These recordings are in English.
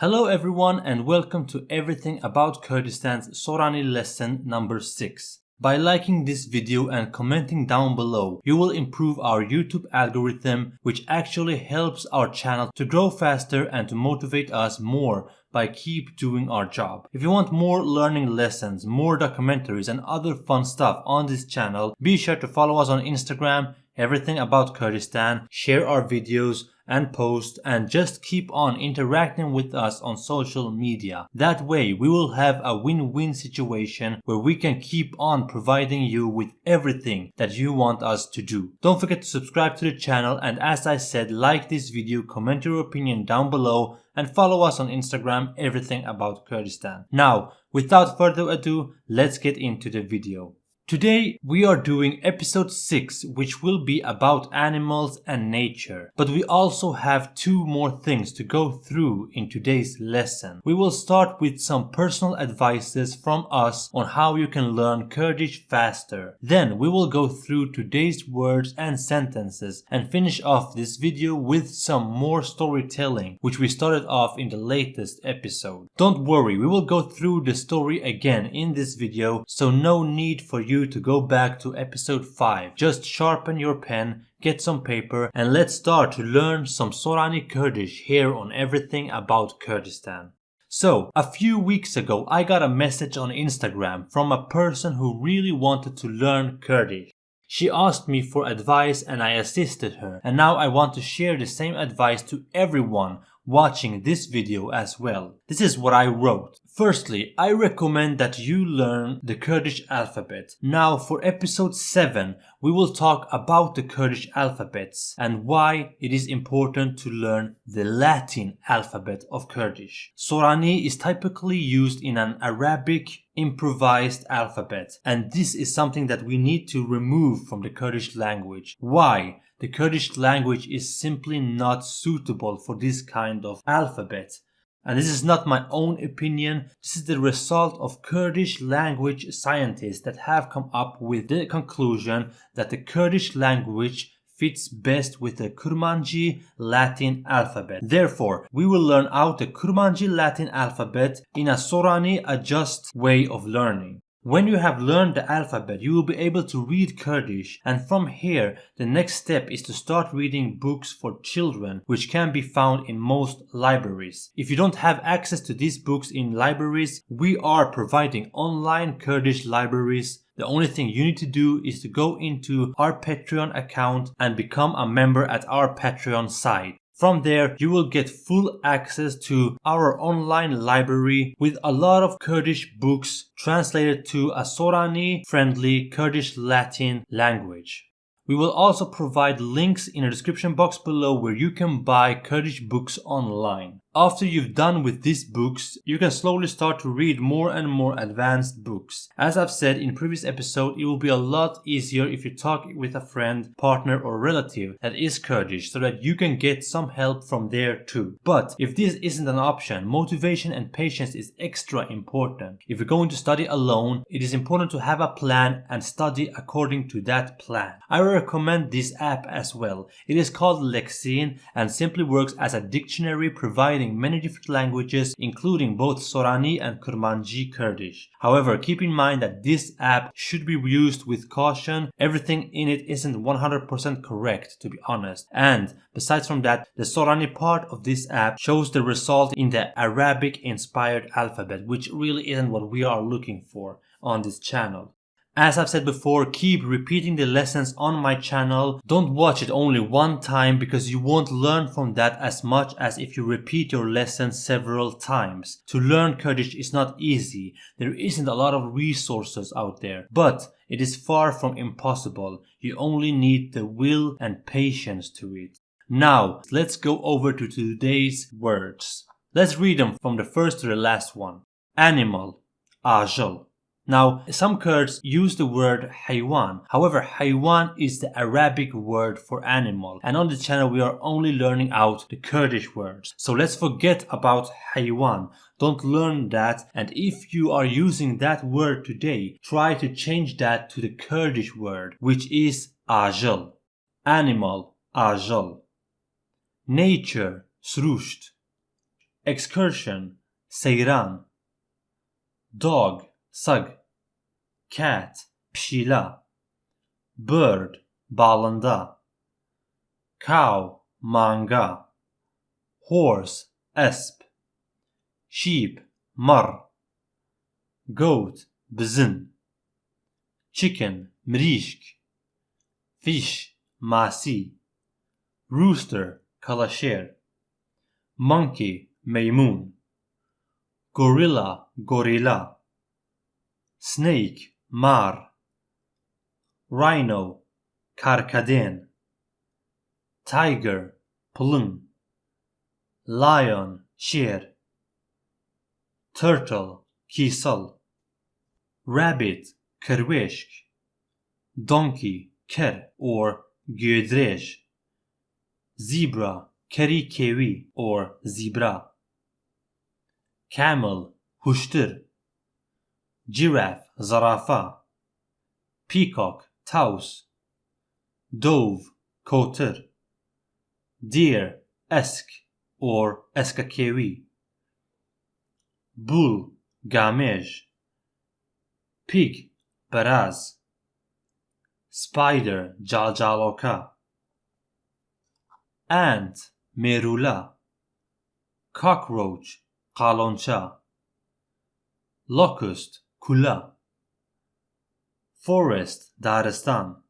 Hello everyone and welcome to everything about Kurdistan's Sorani lesson number 6. By liking this video and commenting down below, you will improve our YouTube algorithm which actually helps our channel to grow faster and to motivate us more by keep doing our job. If you want more learning lessons, more documentaries and other fun stuff on this channel, be sure to follow us on Instagram, everything about Kurdistan, share our videos, and post and just keep on interacting with us on social media. That way we will have a win-win situation where we can keep on providing you with everything that you want us to do. Don't forget to subscribe to the channel and as I said like this video, comment your opinion down below and follow us on Instagram everything about Kurdistan. Now without further ado let's get into the video. Today we are doing episode 6 which will be about animals and nature. But we also have two more things to go through in today's lesson. We will start with some personal advices from us on how you can learn Kurdish faster. Then we will go through today's words and sentences and finish off this video with some more storytelling which we started off in the latest episode. Don't worry, we will go through the story again in this video so no need for you you to go back to episode 5. Just sharpen your pen, get some paper and let's start to learn some Sorani Kurdish here on everything about Kurdistan. So, a few weeks ago I got a message on Instagram from a person who really wanted to learn Kurdish. She asked me for advice and I assisted her and now I want to share the same advice to everyone watching this video as well. This is what I wrote. Firstly, I recommend that you learn the Kurdish alphabet. Now for episode 7, we will talk about the Kurdish alphabets and why it is important to learn the Latin alphabet of Kurdish. Sorani is typically used in an Arabic improvised alphabet and this is something that we need to remove from the Kurdish language. Why? The Kurdish language is simply not suitable for this kind of alphabet. And this is not my own opinion, this is the result of Kurdish language scientists that have come up with the conclusion that the Kurdish language fits best with the Kurmanji Latin alphabet. Therefore, we will learn out the Kurmanji Latin alphabet in a Sorani adjust way of learning. When you have learned the alphabet, you will be able to read Kurdish and from here, the next step is to start reading books for children which can be found in most libraries. If you don't have access to these books in libraries, we are providing online Kurdish libraries the only thing you need to do is to go into our Patreon account and become a member at our Patreon site. From there, you will get full access to our online library with a lot of Kurdish books translated to a Sorani-friendly Kurdish Latin language. We will also provide links in the description box below where you can buy Kurdish books online. After you've done with these books, you can slowly start to read more and more advanced books. As I've said in previous episode, it will be a lot easier if you talk with a friend, partner or relative that is Kurdish so that you can get some help from there too. But if this isn't an option, motivation and patience is extra important. If you're going to study alone, it is important to have a plan and study according to that plan. I recommend this app as well. It is called Lexin and simply works as a dictionary providing many different languages including both Sorani and Kurmanji Kurdish. However, keep in mind that this app should be used with caution. Everything in it isn't 100% correct to be honest. And besides from that, the Sorani part of this app shows the result in the Arabic inspired alphabet which really isn't what we are looking for on this channel. As I've said before, keep repeating the lessons on my channel. Don't watch it only one time because you won't learn from that as much as if you repeat your lesson several times. To learn Kurdish is not easy. There isn't a lot of resources out there. But it is far from impossible. You only need the will and patience to it. Now, let's go over to today's words. Let's read them from the first to the last one. Animal, ajal. Now, some Kurds use the word haywan. However, haywan is the Arabic word for animal. And on the channel, we are only learning out the Kurdish words. So let's forget about haywan. Don't learn that. And if you are using that word today, try to change that to the Kurdish word, which is ajal. Animal, ajal. Nature, srusht. Excursion, seyran. Dog, sag. cat pşila bird balında cow manga. Horse esp. Sheep mar. Goat bzin chicken mrişk. Fish masi. Rooster kalaşer. Monkey maymun gorilla gorilla. Snake mar rhino karkaden tiger pulun lion sher turtle kisal rabbit kerwisch, donkey ker or gödrej zebra kerikevi or zebra camel huştır giraffe, zarafa, peacock, taus, dove, kotir, deer, esk or eskakewi, bull, gamej, pig, beraz, spider, jaljaloka, ant, merula, cockroach, kaloncha. locust, Kula. Forest Daristan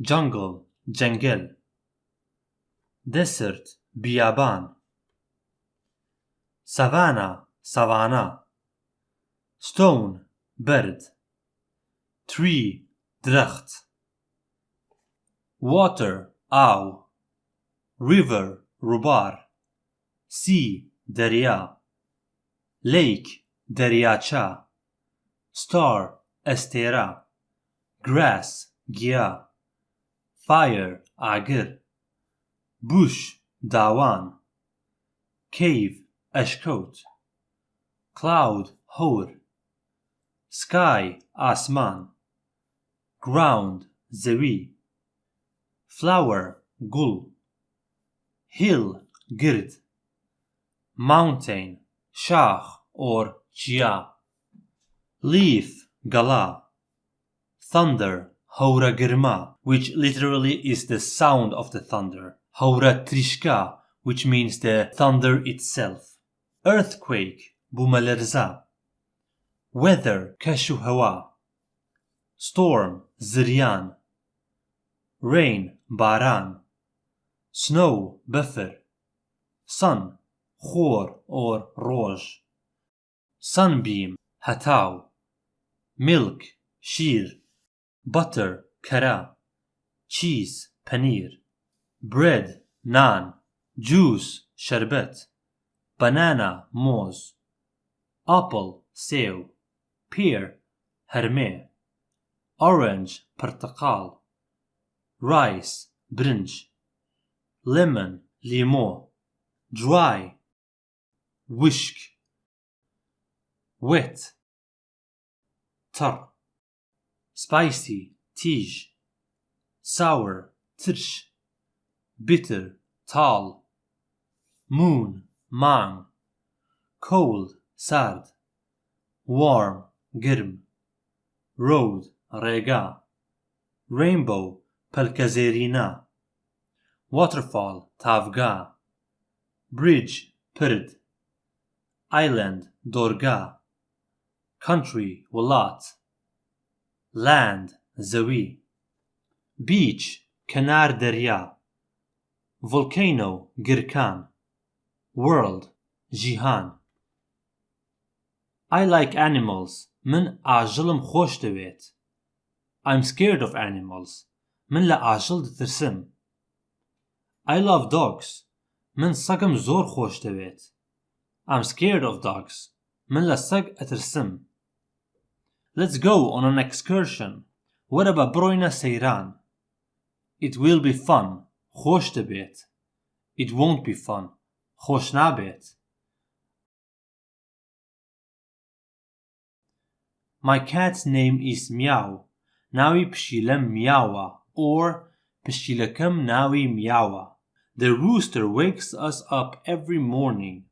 Jungle Jengel. Desert Biaban. Savannah Savanna Stone Bird Tree Dracht. Water Au. River Rubar. Sea Derya. Lake Deriacha, star, estera, grass, gia, fire, agir, bush, dawan, cave, eşkot, cloud, hor, sky, asman, ground, zeri, flower, gul, hill, gird, mountain, shah or Gia. Leaf, Gala. Thunder, Haura Girma, which literally is the sound of the thunder. Haura Trishka, which means the thunder itself. Earthquake, Bumalerza. Weather, Kashuhawa. Storm, Zirian. Rain, Baran. Snow, Buffer. Sun, Khor or Roj sunbeam hatav, milk shir, butter kara, cheese paneer, bread naan, juice sherbet, banana moz, apple sev, pear herme, orange portakal, rice brinj, lemon limo, dry, wishk wet تەڕ spicy تیژ sour ترش bitter تاڵ moon مانگ cold سارد warm گرم road ڕێگا rainbow پەلکەزێرینە waterfall تاڤگا bridge پرد island دۆرگا country وڵات land زەوی beach کەنار دەریا volcano گرکان world جیهان I like animals من ئاژەڵم خۆش دەوێت I'm scared of animals من لە ئاژەڵ دەترسم I love dogs من سەگم زۆر خۆش دەوێت I'm scared of dogs من لە سەگ ئەترسم Let's go on an excursion. What about broina seiran. It will be fun. Hoş de. It won't be fun. Hoş. My cat's name is Meow. Nawi pshilem miawa or pshilekam nawi miawa. The rooster wakes us up every morning.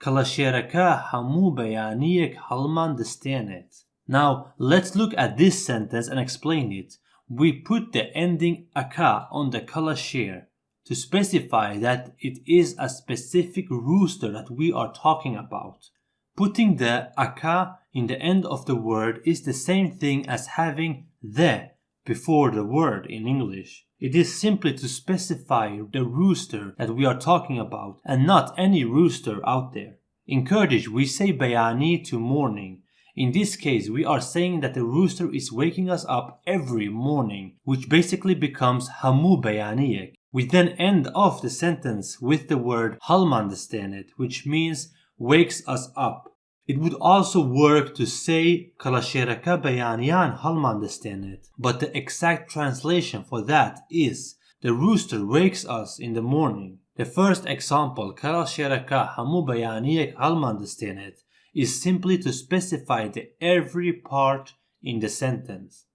Kalaşeraka hamu beyaniyek halman destanet. Now, let's look at this sentence and explain it. We put the ending aka on the kalasher to specify that it is a specific rooster that we are talking about. Putting the aka in the end of the word is the same thing as having the before the word in English. It is simply to specify the rooster that we are talking about and not any rooster out there. In Kurdish, we say bayani to morning. In this case, we are saying that the rooster is waking us up every morning, which basically becomes hamu bayaniyek. We then end off the sentence with the word halmandestänet, which means wakes us up. It would also work to say kalasheraka bayaniyan halmandestänet, but the exact translation for that is the rooster wakes us in the morning. The first example, kalasheraka hamu bayaniyek halmandestänet, is simply to specify the every part in the sentence.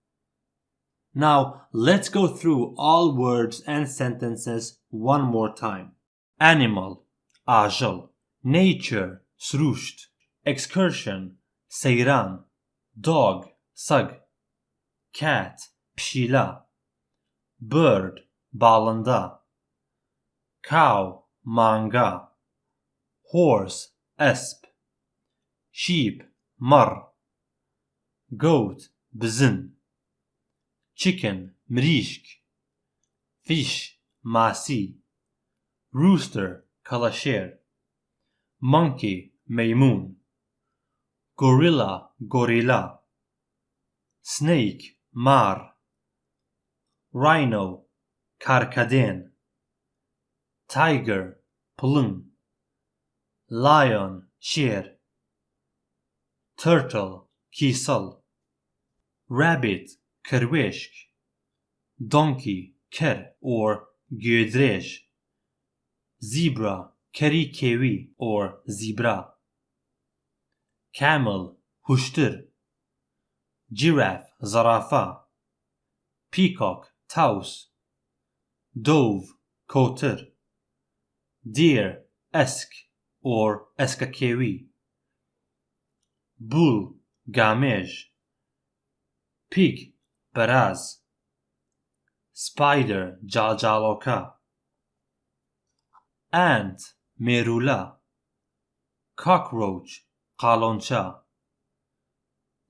Now let's go through all words and sentences one more time. Animal, ajal, nature, srusht, excursion, seyran, dog, sag, cat, pshila, bird, balanda, cow, manga, horse, esp, sheep, mar, goat, bzin, chicken, mrishk, fish, masi, rooster, kalasher, monkey, maymun, gorilla, gorilla, snake, mar, rhino, karkaden, tiger, plum, lion, sher, turtle, kisal, rabbit, kerveshk, donkey, ker or gödrej, zebra, kerikewi or zebra, camel, huştur, giraffe, zarafa, peacock, taus, dove, kotur, deer, esk or eskakewi, bull, gamej, pig, baraz, spider, jaljaloka, ant, merula, cockroach, kaloncha,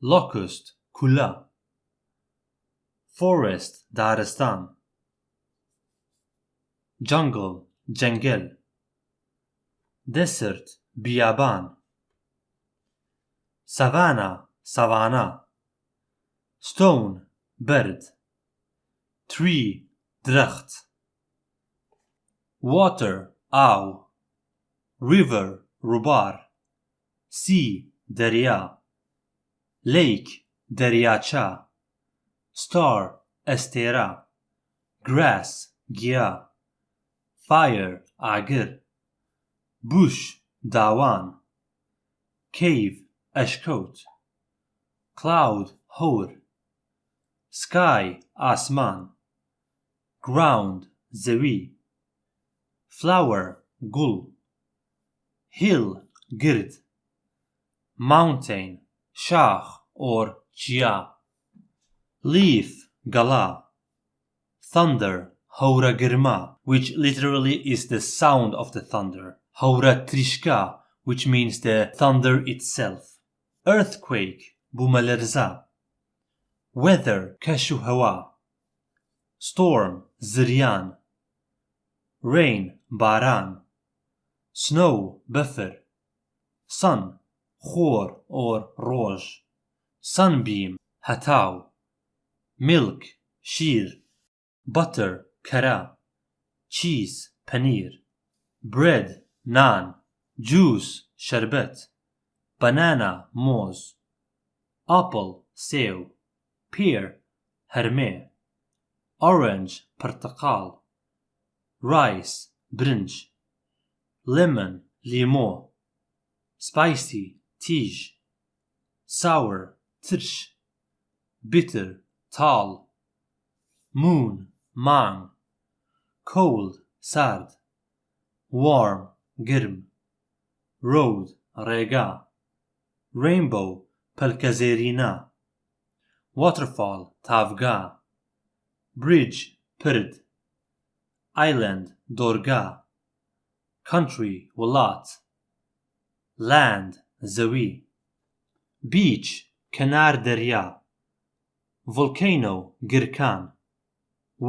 locust, kula, forest, darestan, jungle, jengel, desert, biyaban, savannah, savannah, stone, bird, tree, dracht, water, aw, river, rubar, sea, derya, lake, deryacha, star, estera, grass, gia, fire, agir, bush, dawan, cave, ashkot, cloud, hor, sky, asman, ground, zewi, flower, gul, hill, gird, mountain, shah or chia, leaf, gala, thunder, haura girma, which literally is the sound of the thunder, haura trishka, which means the thunder itself, earthquake, bumalerza, weather, kashu hawa, storm, ziryan, rain, baran, snow, buffer, sun, khor or roj, sunbeam, hatau, milk, shir, butter, kara, cheese, paneer, bread, naan, juice, sherbet, banana moz, apple sev, pear herme, orange portakal, rice brinj, lemon limo, spicy tij, sour tirş, bitter tal, moon man, cold sard, warm girm, road rega. Rainbow پەلکەزێرینا waterfall تافگا bridge پرد island دۆرگا country وڵات land زەوی beach کەنار دەریا volcano گرکان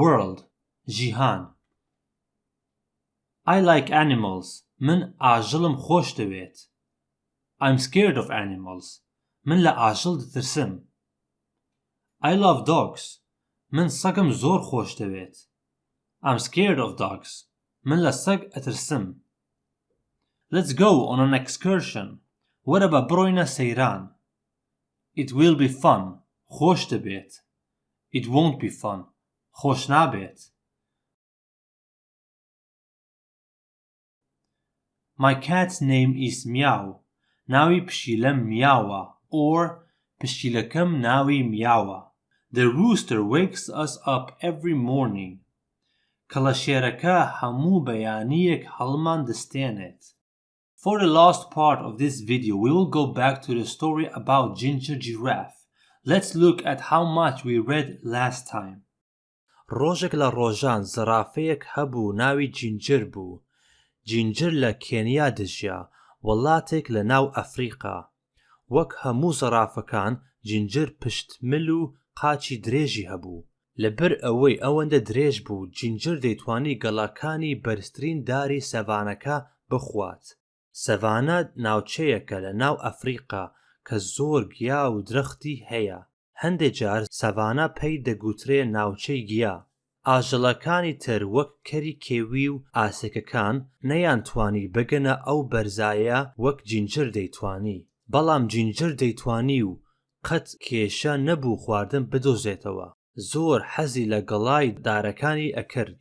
world جیهان I like animals. من ئاژەڵم خۆش دەوێت I'm scared of animals من لە ئاژەڵ دەترسم I love dogs من سەگم زۆر خۆش دەوێت I'm scared of dogs من لە سەگ ئەترسم Let's go on an excursion وەرە بە بڕۆینە سەیران It will be fun خۆش دەبێت It won't be fun خۆش نابێت My cat's name is Meow ناوی پشیلەم میاوە or پشیلەکەم ناوی میاوە The rooster wakes us up every morning کەڵەشێرەکە هەموو بەیانیەک هەڵمان دەستێنێت For the last part of this video, we will go back to the story about Ginger Giraffe. Let's look at how much we read last time. ڕۆژێک لە ڕۆژان زەرافەیەک هەبوو ناوی جینجر بوو. جینجر لە کێنیا دژیا وڵاتێک لە ناو ئەفریقا. وەک هەموو زەرافەکان جینجر پشتمل و قاچی درێژی هەبوو. لەبەر ئەوەی ئەوەندە درێژ بوو جینجر دەیتوانی گەڵاکانی بەرزترین داری سەڤانەکە بخوات. سەڤانە ناوچەیەکە لە ناو ئەفریقا کە زۆر گیا و درەختی هەیە هەندێک جار سەڤانە پێی دەگوترێ ناوچەی گیا ئاژەڵەکانی تر وەک کەری کێوی و ئاسێکەکان نەیانتوانی بگەنە ئەو بەرزایە وەک جینجر دەیتوانی بەڵام جینجر دەیتوانی و قەت کێشە نەبوو خواردن بدۆزێتەوە زۆر حەزی لە گەڵای دارەکانی ئەکرد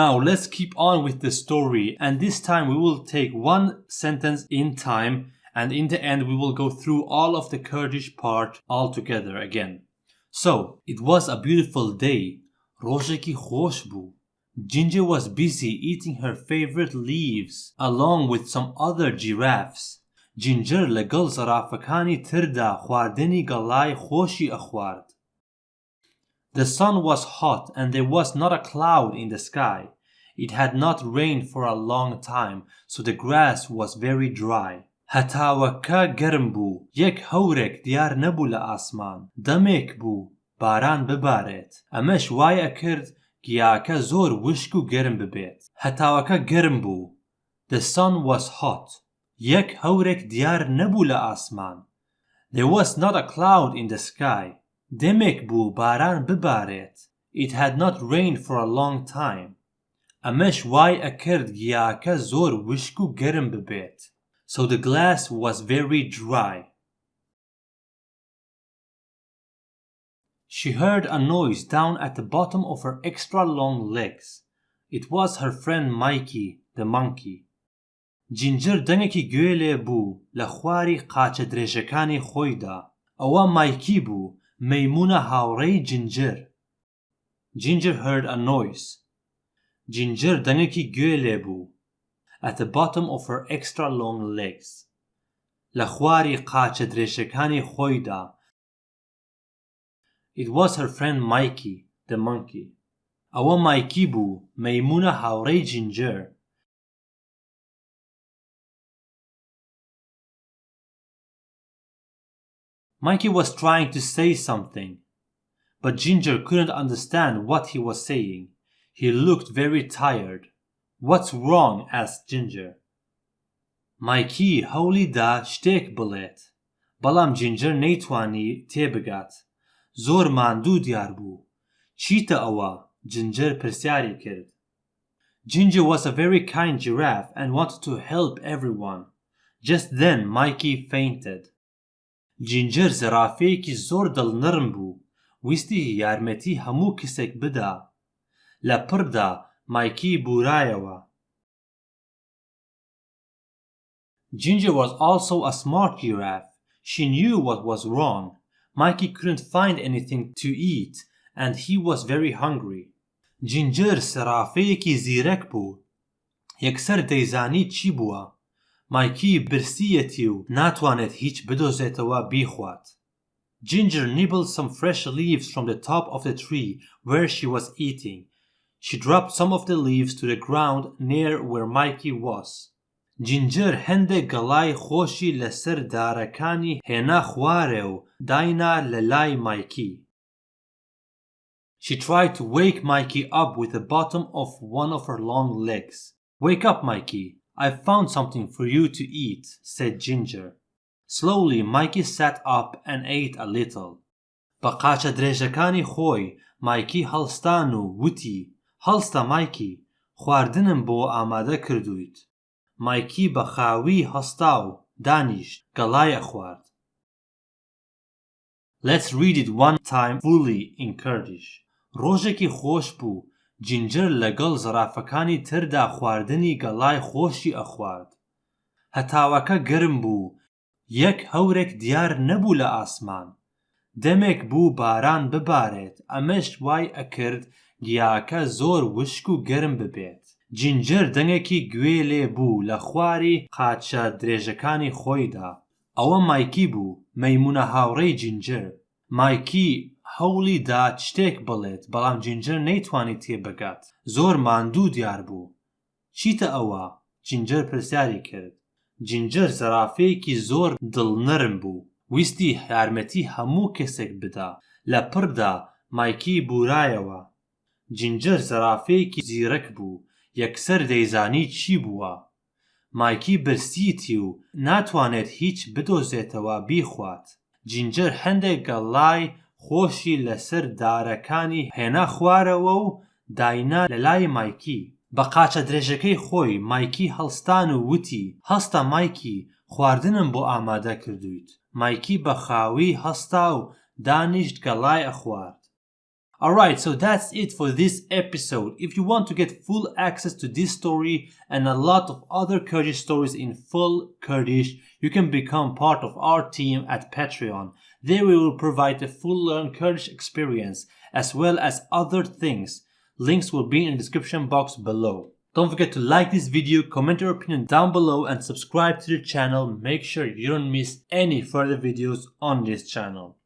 Now let's keep on with the story and this time we will take one sentence in time and in the end we will go through all of the Kurdish part all together again. So, it was a beautiful day. Rojeki خوش بو. Ginger was busy eating her favorite leaves along with some other giraffes. Ginger لەگەڵ زەرافەکانی تردا خواردنی گەڵای خۆشی ئەخوارد. The sun was hot and there was not a cloud in the sky. It had not rained for a long time, so the grass was very dry. هەتاوەکە گەرم بوو یەک هەورێک دیار نەبوو لە ئاسمان دەمێک بوو باران ببارێت ئەمەش وایە کرد گیاکە زۆر وشک و گەرم ببێت هەتاوەکە گەرم بوو The sun was hot یەک هەورێک دیار نەبوو لە ئاسمان There was not a cloud in the sky دەمێک بوو باران ببارێت It had not rained for a long time ئەمەش وای ئەکرد گیاکە زۆر وشک و گەرم ببێت So the glass was very dry. She heard a noise down at the bottom of her extra long legs. It was her friend Mikey, the monkey. جینجر دەنگێکی گوێ لێ بوو لە خواری قاچە درێژەکانی خۆیدا ئەوە مایکی بوو مەیمونە هاوڕێی جینجر جینجر heard a noise جینجر دەنگێکی گوێ لێ بوو at the bottom of her extra long legs لە خواری قاچە درێژەکانی خۆیدا It was her friend Mikey, the monkey. ئەوە مایکی بوو مەیمونە هاوڕێی جینجر Mikey was trying to say something, but Ginger couldn't understand what he was saying. He looked very tired. What's wrong? asked Ginger. Mikey هەوڵیدا شتێک بڵێت بەڵام جینجر نەیتوانی تێبگات زۆر ماندوو دیار بوو چیتە ئەوە جینجر پرسیاری کرد Ginger was a very kind giraffe and wanted to help everyone. Just then Mikey fainted. جینجر زەرافەیەکی زۆر دڵنرم بوو ویستی یارمەتی هەموو کەسێک بدا لە پڕدا مایکی بورایەوە Ginger was also a smart giraffe. She knew what was wrong. Mikey couldn't find anything to eat and he was very hungry. جینجر سەرافەیەکی زیرەک بوو یەکسەر دەیزانی چی بووە مایکی برسیەتی و ناتوانێت هیچ بدۆزێتەوە بیخوات Ginger nibbled some fresh leaves from the top of the tree where she was eating. She dropped some of the leaves to the ground near where Mikey was. جینجر هەندێک گەڵای خۆشی لەسەر دارەکانی هێنا خوارێ و داینا لە لای مایکی. She tried to wake Mikey up with the bottom of one of her long legs. Wake up, Mikey. I've found something for you to eat, said Ginger. Slowly, Mikey sat up and ate a little. بە قاچە درێژەکانی خۆی مایکی هەڵستان و وتی هەڵستە مایکی خواردنم بۆ ئامادە کردویت مایکی بە خاوی هەستا و دانیشت گەڵایە خوارد Let's read it one time fully in Kurdish. ڕۆژێکی خۆش بوو جینجر لەگەڵ زەرافەکانی تردا خواردنی گەڵای خۆشی ئەخوارد. هەتاوەکە گرم بوو یەک هەورێک دیار نەبوو لە ئاسمان. دەمێک بوو باران ببارێت ئەمەش وای ئەکرد گیاکە زۆر وشک و گەرم ببێت. جینجر دەنگێکی گوێ لێ بوو لە خواری قاچە درێژەکانی خۆیدا. ئەوە مایکی بوو مەیمونە هاوڕێی جینجر مایکی هەوڵی دا شتێک بڵێت بەڵام جینجر نەیتوانی تێبگات زۆر ماندوو دیار بوو. چیتە ئەوە؟ جینجر پرسیاری کرد. جینجر زەرافەیەکی زۆر دڵنەرم بوو. ویستی یارمەتی هەموو کەسێک بدا. لە پڕدا مایکی بورایەوە. جینجر زەرافەیەکی زیرەک بوو. یەکسەر دەیزانی چی بووە؟ مایکی برسیتی و ناتوانێت هیچ بدۆزێتەوە بیخوات. جینجر هەندێک گەڵای خۆشی لەسەر دارەکانی هێنا خوارەوە و داینا لە لای مایکی. بە قاچە درێژەکەی خۆی مایکی هەڵستان و وتی. هەستە مایکی خواردنم بۆ ئامادە کردویت مایکی بە خاوی هەستا و دانیشت گەڵای ئەخوارد Alright, so that's it for this episode. If you want to get full access to this story and a lot of other Kurdish stories in full Kurdish, you can become part of our team at Patreon. There we will provide a full learn Kurdish experience as well as other things. Links will be in the description box below. Don't forget to like this video, comment your opinion down below and subscribe to the channel. Make sure you don't miss any further videos on this channel.